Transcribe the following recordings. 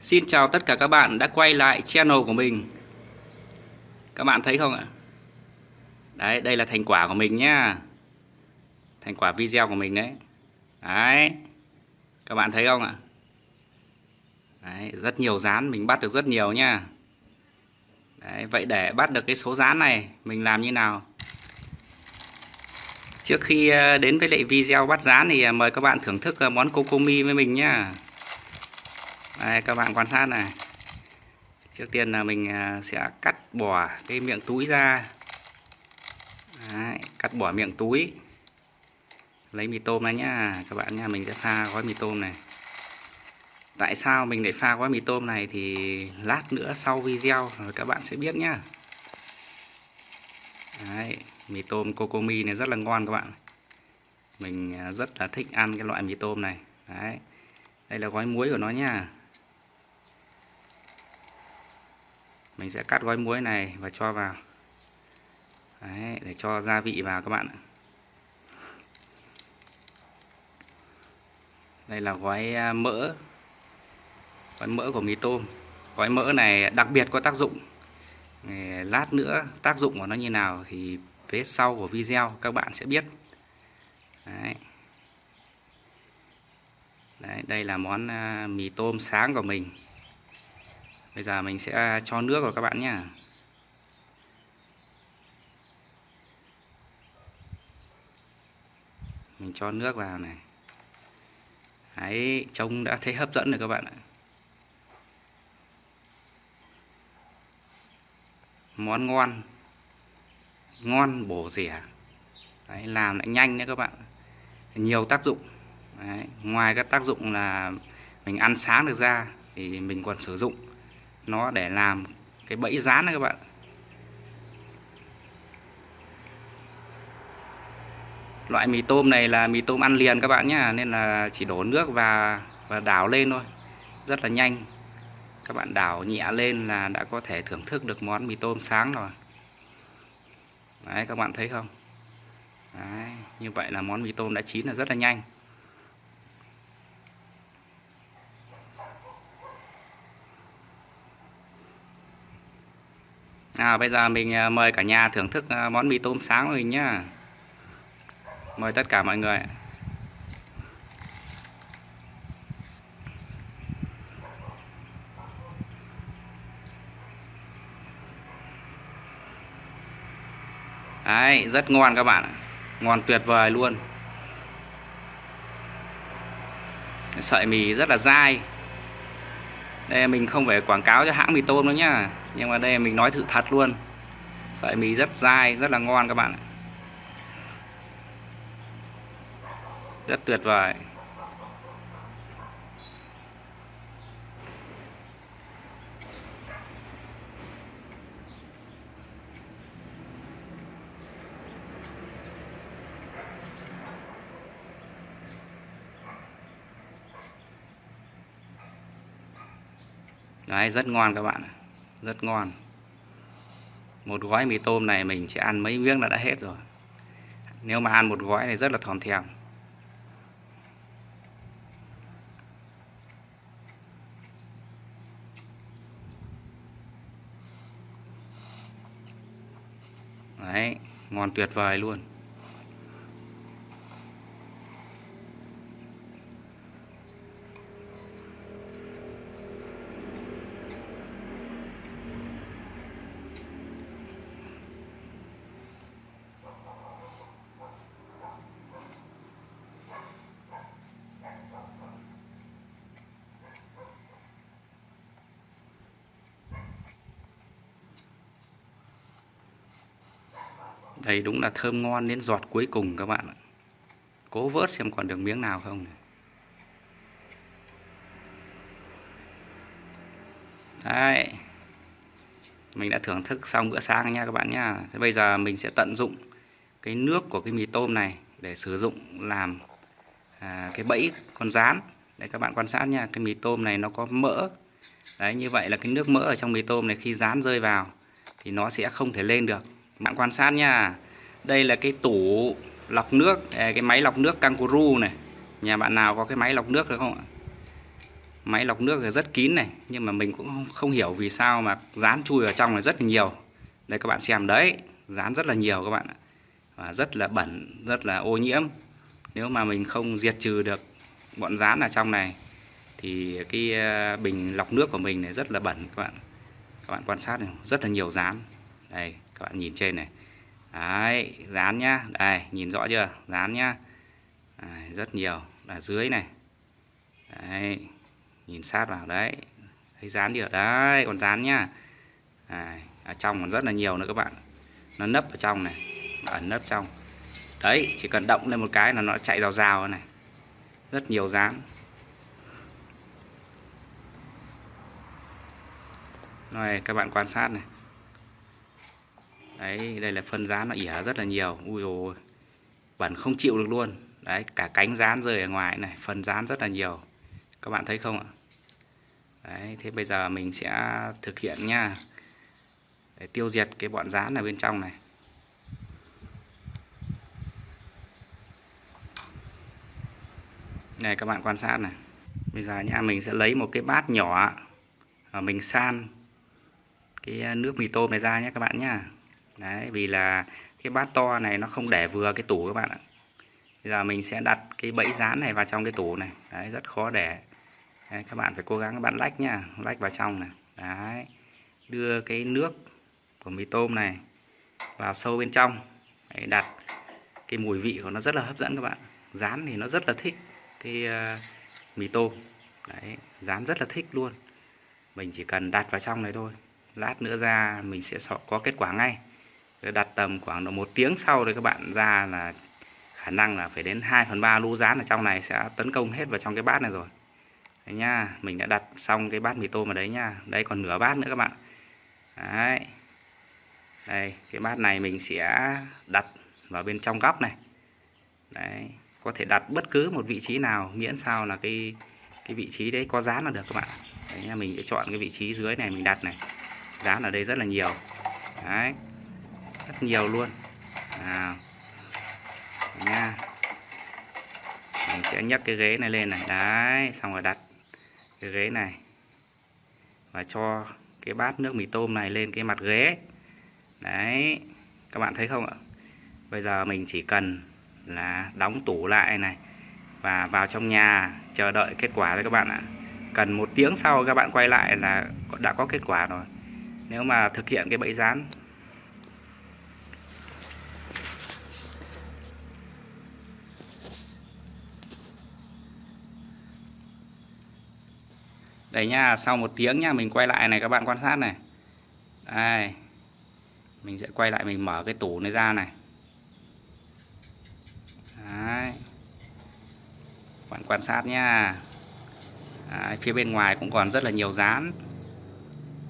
Xin chào tất cả các bạn đã quay lại channel của mình Các bạn thấy không ạ? Đấy, đây là thành quả của mình nhá Thành quả video của mình đấy Đấy Các bạn thấy không ạ? Đấy, rất nhiều rán, mình bắt được rất nhiều nhá Đấy, vậy để bắt được cái số rán này Mình làm như nào? Trước khi ờ, đến với lại video bắt rán thì ờ, mời các bạn thưởng thức ờ, món cocomi với mình nhá đây các bạn quan sát này. Trước tiên là mình à, sẽ cắt bỏ cái miệng túi ra. Đấy, cắt bỏ miệng túi. Lấy mì tôm ra nhá các bạn nha mình sẽ pha gói mì tôm này. Tại sao mình để pha gói mì tôm này thì lát nữa sau video rồi các bạn sẽ biết nhá. Đấy, mì tôm kokomi này rất là ngon các bạn. Mình à, rất là thích ăn cái loại mì tôm này. Đấy. đây là gói muối của nó nha mình sẽ cắt gói muối này và cho vào. Đấy, để cho gia vị vào các bạn đây là gói à, mỡ. Gói mỡ của mì tôm. Gói mỡ này đặc biệt có tác dụng. Lát nữa tác dụng của nó như nào thì phía sau của video các bạn sẽ biết. Đấy. Đấy, đây là món à, mì tôm sáng của mình bây giờ mình sẽ cho nước vào các bạn nhé mình cho nước vào này. Đấy, trông đã thấy hấp dẫn rồi các bạn ạ. Món ngon ngon bổ rẻ. Đấy, làm lại nhanh nữa các bạn. Nhiều tác dụng. Đấy, ngoài các tác dụng là mình ăn sáng được ra thì mình còn sử dụng nó để làm cái bẫy rán này các bạn. Loại mì tôm này là mì tôm ăn liền các bạn nhé, nên là chỉ đổ nước và và đảo lên thôi. Rất là nhanh. Các bạn đảo nhẹ lên là đã có thể thưởng thức được món mì tôm sáng rồi. Đấy các bạn thấy không? Đấy, như vậy là món mì tôm đã chín là rất là nhanh. À, bây giờ mình à, mời cả nhà thưởng thức à, món mì tôm sáng của mình nhá. Mời tất cả mọi người. Đấy, rất ngon các bạn ạ. Ngon tuyệt vời luôn. Sợi mì rất là dai. Đây mình không phải quảng cáo cho hãng mì tôm nữa nhá nhưng mà đây mình nói sự thật luôn. Sợi mì rất dai rất là ngon các bạn ạ. Rất tuyệt vời. Đấy, rất ngon các bạn ạ rất ngon. Một gói mì tôm này mình sẽ ăn mấy miếng là đã hết rồi. Nếu mà ăn một gói này rất là thòm thèm. Đấy, ngon tuyệt vời luôn. Thấy đúng là thơm ngon đến giọt cuối cùng các bạn ạ. Cố vớt xem còn được miếng nào không. Đấy. Mình đã thưởng thức xong bữa sáng nha các bạn nhá. Thế bây giờ mình sẽ tận dụng cái nước của cái mì tôm này để sử dụng làm à, cái bẫy con rán. Để các bạn quan sát nha, cái mì tôm này nó có mỡ. Đấy như vậy là cái nước mỡ ở trong mì tôm này khi rán rơi vào thì nó sẽ không thể lên được bạn quan sát nha. Đây là cái tủ lọc nước à, cái máy lọc nước kangaroo này. Nhà bạn nào có cái máy lọc nước được không ạ? Máy lọc nước rất kín này, nhưng mà mình cũng không hiểu vì sao mà dán chui vào trong này rất là nhiều. Đây các bạn xem đấy, dán rất là nhiều các bạn ạ. Và rất là bẩn, rất là ô nhiễm. Nếu mà mình không diệt trừ được bọn dán ở trong này, thì cái à, bình lọc nước của mình này rất là bẩn các bạn các bạn quan sát này, rất là nhiều dán đây các bạn nhìn trên này. Đấy dán nhá. Đây nhìn rõ chưa? Dán nhá. Đấy, rất nhiều. Là dưới này. Đấy nhìn sát vào đấy. Thấy dán chưa? Đấy còn dán nhá. Đấy, ở trong còn rất là nhiều nữa các bạn. Nó nấp ở trong này. Ẩn nấp trong. Đấy chỉ cần động lên một cái là nó chạy rào rào này. Rất nhiều dán. Rồi các bạn quan sát này đấy, đây là phân rán nó ỉa rất là nhiều. Ui ôi. Bẩn không chịu được luôn. Đấy, cả cánh rán rơi ở ngoài này phần rán rất là nhiều. Các bạn thấy không ạ? Đấy, thế bây giờ mình sẽ thực hiện nha để tiêu diệt cái bọn rán ở bên trong này. Này, các bạn quan sát này. Bây giờ nha mình sẽ lấy một cái bát nhỏ và mình san cái nước mì tôm này ra nhé các bạn nhá đấy vì là cái bát to này nó không để vừa cái tủ các bạn ạ. Bây giờ mình sẽ đặt cái bẫy dán này vào trong cái tủ này. Đấy rất khó để. Đấy, các bạn phải cố gắng các bạn lách nhá, lách vào trong này. Đấy đưa cái nước của mì tôm này vào sâu bên trong. Đấy, đặt cái mùi vị của nó rất là hấp dẫn các bạn. Rán thì nó rất là thích cái uh, mì tôm. Đấy rán rất là thích luôn. Mình chỉ cần đặt vào trong này thôi. Lát nữa ra mình sẽ có kết quả ngay đặt tầm khoảng độ một tiếng sau thì các bạn ra là khả năng là phải đến 2 phần 3 lũ rán ở trong này sẽ tấn công hết vào trong cái bát này rồi. Đấy nha mình đã đặt xong cái bát mì tôm ở đấy nha đây còn nửa bát nữa các bạn. Đấy. Đây, cái bát này mình sẽ đặt vào bên trong góc này. Đấy, có thể đặt bất cứ một vị trí nào, miễn sao là cái cái vị trí đấy có dán là được các bạn. Đấy nha mình sẽ chọn cái vị trí dưới này mình đặt này. Dán ở đây rất là nhiều. Đấy rất nhiều luôn. À, nha. Mình sẽ nhấc cái ghế này lên này. Đấy xong rồi đặt cái ghế này. Và cho cái bát nước mì tôm này lên cái mặt ghế. Đấy các bạn thấy không ạ? Bây giờ mình chỉ cần là đóng tủ lại này và vào trong nhà chờ đợi kết quả đấy các bạn ạ. Cần một tiếng sau các bạn quay lại là đã có kết quả rồi. Nếu mà thực hiện cái bẫy rán đây nha sau một tiếng nha mình quay lại này các bạn quan sát này. Đây. Mình sẽ quay lại mình mở cái tủ này ra này. Đấy. bạn quan sát nha. Đấy, phía bên ngoài cũng còn rất là nhiều dán.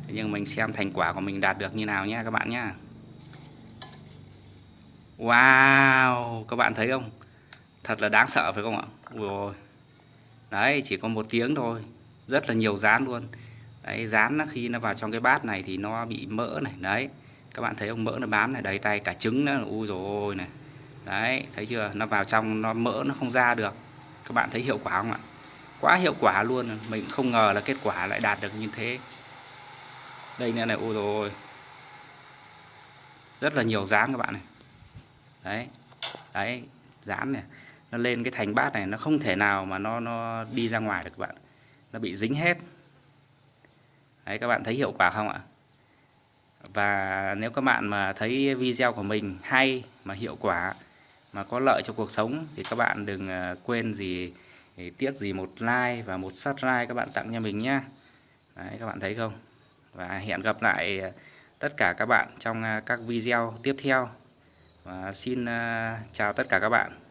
Thế nhưng mình xem thành quả của mình đạt được như nào nha các bạn nha, Wow các bạn thấy không? Thật là đáng sợ phải không ạ? Ui đấy chỉ có một tiếng thôi rất là nhiều rán luôn. Đấy, rán nó khi nó vào trong cái bát này thì nó bị mỡ này, đấy. Các bạn thấy ông mỡ nó bám này, đấy, tay cả trứng nữa. Ui rồi này. Đấy, thấy chưa? Nó vào trong, nó mỡ nó không ra được. Các bạn thấy hiệu quả không ạ? Quá hiệu quả luôn. Mình không ngờ là kết quả lại đạt được như thế. Đây nữa này ôi. Rồi rất là nhiều rán các bạn này. Đấy đấy dán này. Nó lên cái thành bát này, nó không thể nào mà nó nó đi ra ngoài được các bạn nó bị dính hết. Đấy các bạn thấy hiệu quả không ạ? Và nếu các bạn mà thấy video của mình hay mà hiệu quả mà có lợi cho cuộc sống thì các bạn đừng à, quên gì à, tiếc gì một like và một subscribe các bạn tặng cho mình nhé Đấy, các bạn thấy không? Và hẹn gặp lại à, tất cả các bạn trong các video tiếp theo. Và xin chào tất cả các bạn.